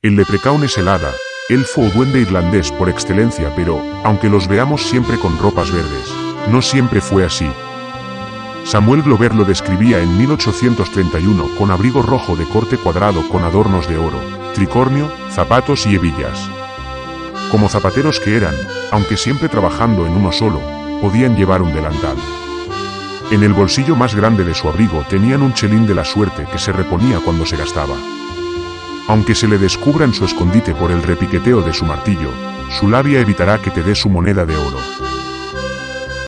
El leprecaun es el hada, elfo o duende irlandés por excelencia, pero, aunque los veamos siempre con ropas verdes, no siempre fue así. Samuel Glover lo describía en 1831 con abrigo rojo de corte cuadrado con adornos de oro, tricornio, zapatos y hebillas. Como zapateros que eran, aunque siempre trabajando en uno solo, podían llevar un delantal. En el bolsillo más grande de su abrigo tenían un chelín de la suerte que se reponía cuando se gastaba. Aunque se le descubra en su escondite por el repiqueteo de su martillo, su labia evitará que te dé su moneda de oro.